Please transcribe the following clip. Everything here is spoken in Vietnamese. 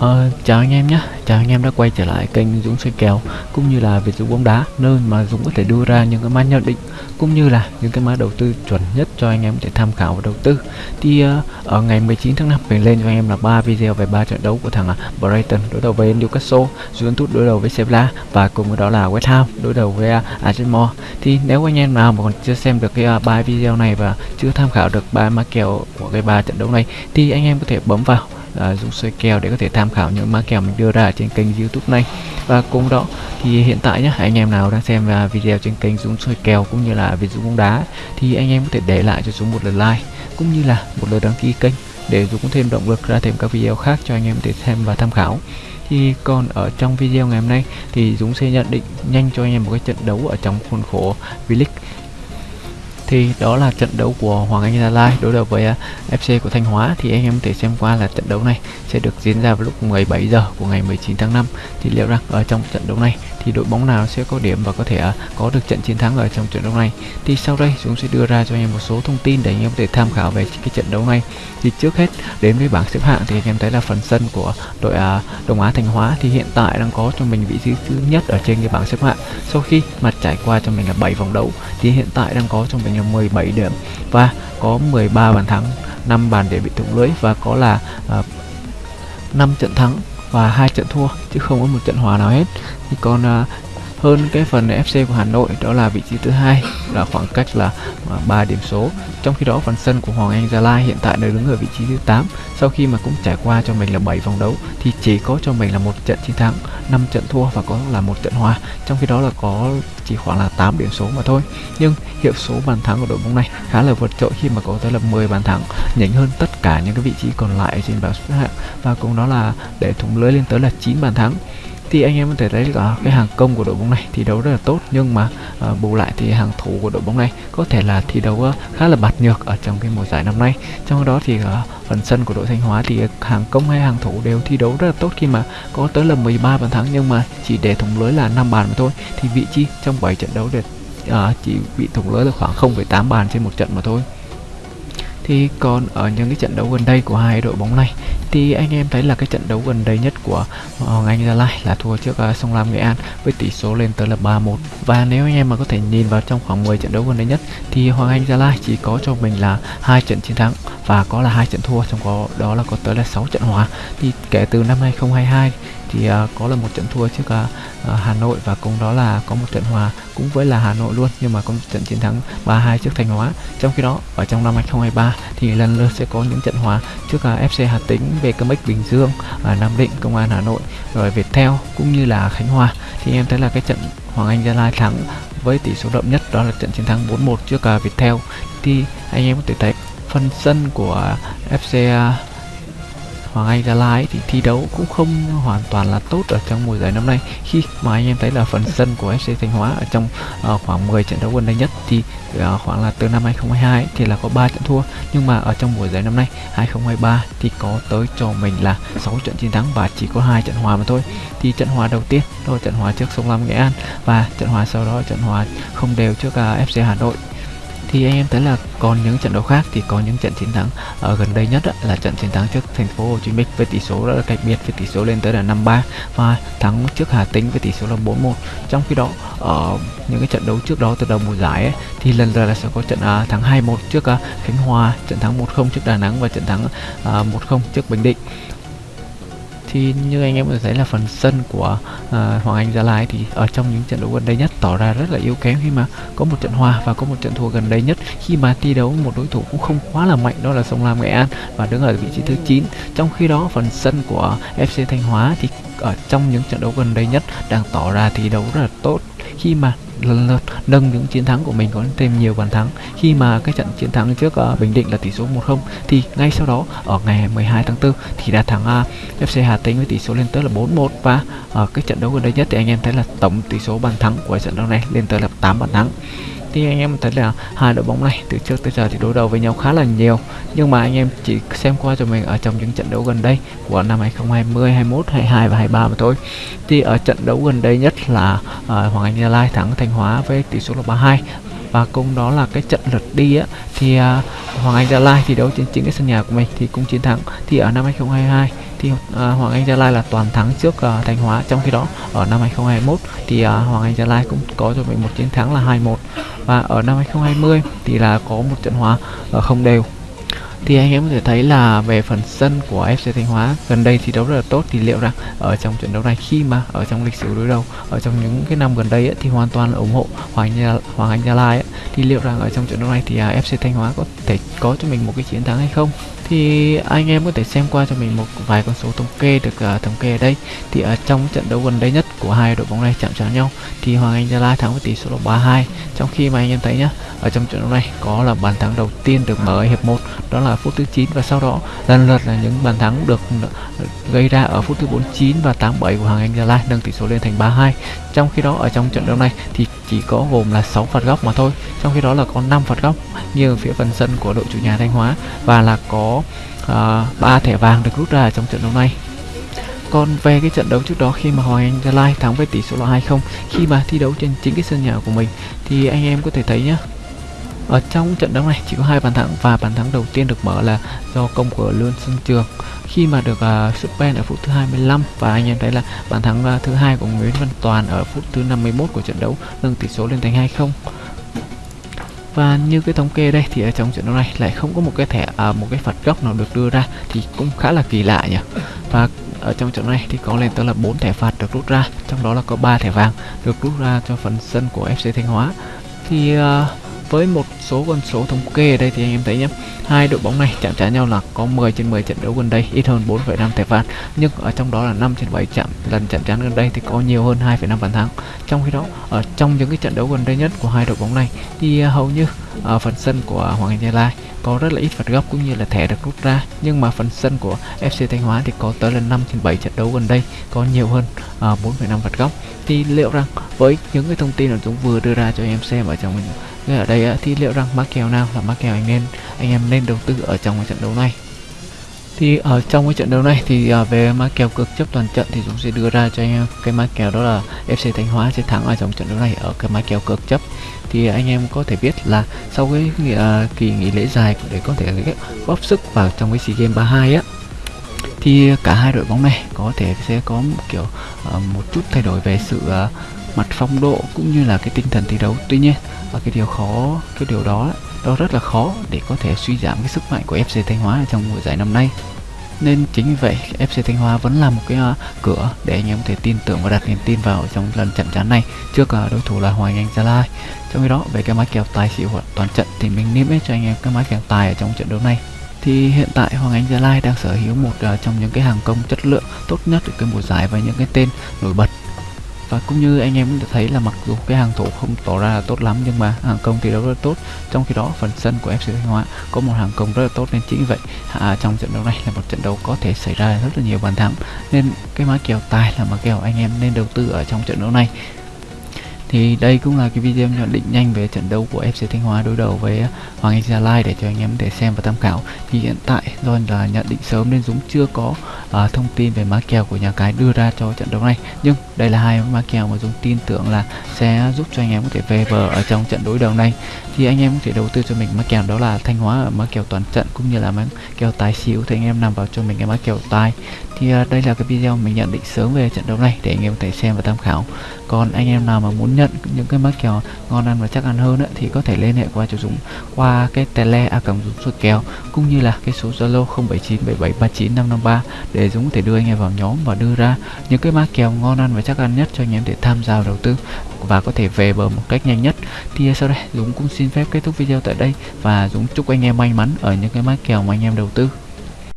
Ờ, chào anh em nhé, chào anh em đã quay trở lại kênh Dũng xoay kèo cũng như là Việt Dũng bóng đá nơi mà Dũng có thể đưa ra những cái mã nhận định cũng như là những cái mã đầu tư chuẩn nhất cho anh em để tham khảo và đầu tư. Thì uh, ở ngày 19 tháng 5 mình lên cho anh em là ba video về ba trận đấu của thằng uh, Brighton đối đầu với Newcastle, Juventus đối đầu với Sevilla và cùng với đó là West Ham đối đầu với à, uh, Arsenal. Thì nếu anh em nào mà còn chưa xem được cái à, ba uh, video này và chưa tham khảo được ba mã kèo của cái ba trận đấu này thì anh em có thể bấm vào Ờ, uh, dùng soi kèo để có thể tham khảo những mã kèo mình đưa ra trên kênh youtube này. Và cùng đó thì hiện tại nhé anh em nào đang xem uh, video trên kênh Dũng soi kèo cũng như là Việt Dũng bóng đá thì anh em có thể để lại cho Dũng một lượt like cũng như là một lượt đăng ký kênh để Dũng thêm động lực ra thêm các video khác cho anh em để xem và tham khảo. Thì còn ở trong video ngày hôm nay thì Dũng sẽ nhận định nhanh cho anh em một cái trận đấu ở trong khuôn khổ V-League thì đó là trận đấu của Hoàng Anh Gia Lai đối đầu với à, FC của Thanh Hóa. Thì anh em có thể xem qua là trận đấu này sẽ được diễn ra vào lúc 17 giờ của ngày 19 tháng 5 thì liệu rằng ở trong trận đấu này thì đội bóng nào sẽ có điểm và có thể à, có được trận chiến thắng ở trong trận đấu này? Thì sau đây chúng sẽ đưa ra cho anh em một số thông tin để anh em có thể tham khảo về cái trận đấu này. Thì trước hết, đến với bảng xếp hạng thì anh em thấy là phần sân của đội à, Đông Á Thanh Hóa thì hiện tại đang có cho mình vị trí thứ nhất ở trên cái bảng xếp hạng. Sau khi mà trải qua cho mình là 7 vòng đấu thì hiện tại đang có cho mình là 17 điểm và có 13 bàn thắng 5 bàn để bị thủng lưới và có là à, uh, 5 trận thắng và hai trận thua chứ không có một trận hòa nào hết. Thì còn uh, hơn cái phần FC của Hà Nội, đó là vị trí thứ hai, là khoảng cách là à, 3 điểm số. Trong khi đó, phần sân của Hoàng Anh Gia Lai hiện tại đang đứng ở vị trí thứ 8 sau khi mà cũng trải qua cho mình là 7 vòng đấu, thì chỉ có cho mình là một trận chiến thắng 5 trận thua và có là một trận hòa. Trong khi đó là có chỉ khoảng là 8 điểm số mà thôi. Nhưng hiệu số bàn thắng của đội bóng này khá là vượt trội khi mà có tới là 10 bàn thắng, nhỉnh hơn tất cả những cái vị trí còn lại trên bảng xếp hạng. Và cũng đó là để thủng lưới lên tới là 9 bàn thắng thì anh em có thể thấy là cái hàng công của đội bóng này thi đấu rất là tốt. Nhưng mà uh, bù lại thì hàng thủ của đội bóng này có thể là thi đấu uh, khá là bạt nhược ở trong cái mùa giải năm nay. Trong đó thì uh, phần sân của đội Thanh Hóa thì hàng công hay hàng thủ đều thi đấu rất là tốt khi mà có tới là 13 bàn thắng. Nhưng mà chỉ để thủng lưới là 5 bàn mà thôi. Thì vị trí trong 7 trận đấu để uh, chỉ bị thủng lưới là khoảng 0,8 bàn trên một trận mà thôi thì còn ở những cái trận đấu gần đây của hai đội bóng này thì anh em thấy là cái trận đấu gần đây nhất của Hoàng Anh Gia Lai là thua trước uh, Sông Lam Nghệ An với tỷ số lên tới là 3-1 và nếu anh em mà có thể nhìn vào trong khoảng 10 trận đấu gần đây nhất thì Hoàng Anh Gia Lai chỉ có cho mình là hai trận chiến thắng và có là hai trận thua trong có đó là có tới là 6 trận hòa. Thì kể từ năm 2022 thì uh, có là một trận thua trước uh, Hà Nội và cùng đó là có một trận hòa cũng với là Hà Nội luôn nhưng mà có một trận chiến thắng 3-2 trước Thanh Hóa. Trong khi đó ở trong năm 2023 thì lần lượt sẽ có những trận hòa trước uh, FC Hà Tĩnh, VKMX Bình Dương, uh, Nam Định, Công an Hà Nội rồi Viettel cũng như là Khánh Hòa. Thì em thấy là cái trận Hoàng Anh Gia Lai thắng với tỷ số đậm nhất đó là trận chiến thắng 4-1 trước uh, Viettel. Thì anh em có thể thấy phần sân của FC Hoàng Anh Gia Lai thì thi đấu cũng không hoàn toàn là tốt ở trong mùa giải năm nay. Khi mà anh em thấy là phần sân của FC Thanh Hóa ở trong uh, khoảng 10 trận đấu gần đây nhất thì uh, khoảng là từ năm 2022 thì là có 3 trận thua. Nhưng mà ở trong mùa giải năm nay 2023 thì có tới cho mình là 6 trận chiến thắng và chỉ có hai trận hòa mà thôi. Thì trận hòa đầu tiên đó là trận hòa trước Sông Lam Nghệ An và trận hòa sau đó trận hòa không đều trước ờ, uh, FC Hà Nội thì anh em thấy là còn những trận đấu khác thì có những trận chiến thắng. Ở gần đây nhất là trận chiến thắng trước thành phố Hồ Chí Minh với tỷ số rất là cách biệt với tỷ số lên tới là 5-3 và thắng trước Hà Tĩnh với tỷ số là 4-1 trong khi đó ở những cái trận đấu trước đó từ đầu mùa giải ấy, thì lần lượt là sẽ có trận uh, thắng 2-1 trước uh, Khánh Hòa trận thắng 1-0 trước Đà Nẵng và trận thắng à, uh, 1-0 trước Bình Định thì như anh em có thể thấy là phần sân của uh, Hoàng Anh Gia Lai thì ở trong những trận đấu gần đây nhất tỏ ra rất là yếu kém khi mà có một trận hòa và có một trận thua gần đây nhất. Khi mà thi đấu một đối thủ cũng không quá là mạnh đó là Sông Lam Nghệ An và đứng ở vị trí thứ 9 trong khi đó phần sân của FC Thanh Hóa thì ở trong những trận đấu gần đây nhất đang tỏ ra thi đấu rất là tốt. Khi mà lần lượt nâng những chiến thắng của mình có thêm nhiều bàn thắng. Khi mà cái trận chiến thắng trước uh, Bình Định là tỷ số 1-0 thì ngay sau đó ở ngày 12 tháng 4 thì đã thắng ờ, uh, FC Hà Tĩnh với tỷ số lên tới là 4-1 và ở uh, cái trận đấu gần đây nhất thì anh em thấy là tổng tỷ số bàn thắng của trận đấu này lên tới là 8 bàn thắng thì anh em thấy là hai đội bóng này từ trước tới giờ thì đối đầu với nhau khá là nhiều. Nhưng mà anh em chỉ xem qua cho mình ở trong những trận đấu gần đây của năm 2020, 21, 22 và 23 mà thôi. Thì ở trận đấu gần đây nhất là uh, Hoàng Anh Gia Lai thắng Thanh Hóa với tỷ số là 32 và cùng đó là cái trận lượt đi á thì uh, Hoàng Anh Gia Lai thi đấu trên chính cái sân nhà của mình thì cũng chiến thắng. Thì ở năm 2022 thì à, Hoàng Anh Gia Lai là toàn thắng trước à, Thanh Hóa trong khi đó. Ở năm 2021 thì à, Hoàng Anh Gia Lai cũng có cho mình một chiến thắng là 2-1 và ở năm 2020 thì là có một trận hòa ở không đều. Thì anh em có thể thấy là về phần sân của FC Thanh Hóa gần đây thi đấu rất là tốt. Thì liệu rằng ở trong trận đấu này khi mà ở trong lịch sử đối đầu ở trong những cái năm gần đây ấy, thì hoàn toàn là ủng hộ Hoàng Anh Hoàng Anh Gia Lai ấy, thì liệu rằng ở trong trận đấu này thì à, FC Thanh Hóa có thể có cho mình một cái chiến thắng hay không? Thì anh em có thể xem qua cho mình một vài con số thống kê được uh, thống kê ở đây thì ở trong trận đấu gần đây nhất của hai đội bóng này chạm trán nhau thì Hoàng Anh Gia Lai thắng với tỷ số là 3-2 trong khi mà anh em thấy nhá ở trong trận đấu này có là bàn thắng đầu tiên được mở ở hiệp 1 đó là phút thứ 9 và sau đó lần lượt là những bàn thắng được ờ, gây ra ở phút thứ 49 và 87 của Hoàng Anh Gia Lai nâng tỷ số lên thành 3-2 trong khi đó ở trong trận đấu này thì chỉ có gồm là 6 phạt góc mà thôi trong khi đó là có 5 phạt góc như ở phía phần sân của đội chủ nhà Thanh Hóa và là có Ờ, uh, 3 thẻ vàng được rút ra trong trận đấu này. Còn về cái trận đấu trước đó khi mà Hoàng Anh Gia Lai thắng với tỷ số là 2-0 khi mà thi đấu trên chính cái sân nhà của mình thì anh em có thể thấy nhá ở trong trận đấu này chỉ có hai bàn thắng và bàn thắng đầu tiên được mở là do công của Lương Xuân Trường. Khi mà được à, uh, sút pen ở phút thứ 25 và anh em thấy là bàn thắng uh, thứ hai của Nguyễn Văn Toàn ở phút thứ 51 của trận đấu nâng tỷ số lên thành 2-0 và như cái thống kê đây thì ở trong trận đấu này lại không có một cái thẻ à, một cái phạt góc nào được đưa ra thì cũng khá là kỳ lạ nhỉ. Và ở trong trận này thì có lên tới là 4 thẻ phạt được rút ra trong đó là có 3 thẻ vàng được rút ra cho phần sân của FC Thanh Hóa. Thì uh, với một số con số thống kê ở đây thì anh em thấy nhé hai đội bóng này chạm trán nhau là có 10 trên 10 trận đấu gần đây ít hơn 4,5 thẻ phạt. Nhưng ở trong đó là 5 trên 7 chạm lần chạm trán gần đây thì có nhiều hơn 2,5 bàn thắng. Trong khi đó ở trong những cái trận đấu gần đây nhất của hai đội bóng này thì à, hầu như ở phần sân của Hoàng Anh Gia Lai có rất là ít phạt góc cũng như là thẻ được rút ra. Nhưng mà phần sân của FC Thanh Hóa thì có tới là 5 trên 7 trận đấu gần đây có nhiều hơn à, uh, 4,5 phạt góc. Thì liệu rằng với những cái thông tin mà chúng vừa đưa ra cho em xem ở trong ở đây thì liệu rằng mắc kèo nào là mắc kèo anh nên anh em nên đầu tư ở trong cái trận đấu này? Thì ở trong cái trận đấu này thì à, về mã kèo cực chấp toàn trận thì chúng sẽ đưa ra cho anh em cái mã kèo đó là FC Thanh Hóa sẽ thắng ở trong trận đấu này ở cái mã kèo cực chấp. Thì anh em có thể biết là sau cái uh, kỳ nghỉ lễ dài để có thể góp sức vào trong cái SEA Games 32 á thì cả hai đội bóng này có thể sẽ có một kiểu uh, một chút thay đổi về sự uh, mặt phong độ cũng như là cái tinh thần thi đấu. Tuy nhiên và cái điều khó cái điều đó đó rất là khó để có thể suy giảm cái sức mạnh của FC Thanh Hóa trong mùa giải năm nay. Nên chính vì vậy FC Thanh Hóa vẫn là một cái uh, cửa để anh em có thể tin tưởng và đặt niềm tin vào trong lần trận chán này trước uh, đối thủ là Hoàng Anh Gia Lai. Trong khi đó về cái máy kèo tài xỉu toàn trận thì mình niêm yết cho anh em cái máy kèo tài ở trong trận đấu này. Thì hiện tại Hoàng Anh Gia Lai đang sở hữu một uh, trong những cái hàng công chất lượng tốt nhất ở cái mùa giải và những cái tên nổi bật và cũng như anh em cũng thấy là mặc dù cái hàng thủ không tỏ ra là tốt lắm nhưng mà hàng công thì đấu rất tốt. Trong khi đó phần sân của FC Thanh Hóa có một hàng công rất là tốt. Nên chính vậy à, trong trận đấu này là một trận đấu có thể xảy ra rất là nhiều bàn thắng. Nên cái mã kèo tài là mã kèo anh em nên đầu tư ở trong trận đấu này. Thì đây cũng là cái video nhận định nhanh về trận đấu của FC Thanh Hóa đối đầu với Hoàng Anh Gia Lai để cho anh em để xem và tham khảo. Thì hiện tại do là nhận định sớm nên Dũng chưa có uh, thông tin về má kèo của nhà cái đưa ra cho trận đấu này. Nhưng đây là hai má kèo mà Dũng tin tưởng là sẽ giúp cho anh em có thể về bờ ở trong trận đối đầu này. Thì anh em có thể đầu tư cho mình má kèo đó là Thanh Hóa ở má kèo toàn trận cũng như là má kèo tài xỉu thì anh em nằm vào cho mình cái má kèo tài thì à, đây là cái video mình nhận định sớm về trận đấu này để anh em có thể xem và tham khảo. Còn anh em nào mà muốn nhận những cái má kèo ngon ăn và chắc ăn hơn ấy, thì có thể liên hệ qua cho Dũng qua cái tele a còng Dũng soi kèo cũng như là cái số Zalo 0797739553 để Dũng có thể đưa anh em vào nhóm và đưa ra những cái má kèo ngon ăn và chắc ăn nhất cho anh em để tham gia đầu tư và có thể về bờ một cách nhanh nhất. Thì sau đây, Dũng cũng xin phép kết thúc video tại đây và Dũng chúc anh em may mắn ở những cái mã kèo mà anh em đầu tư.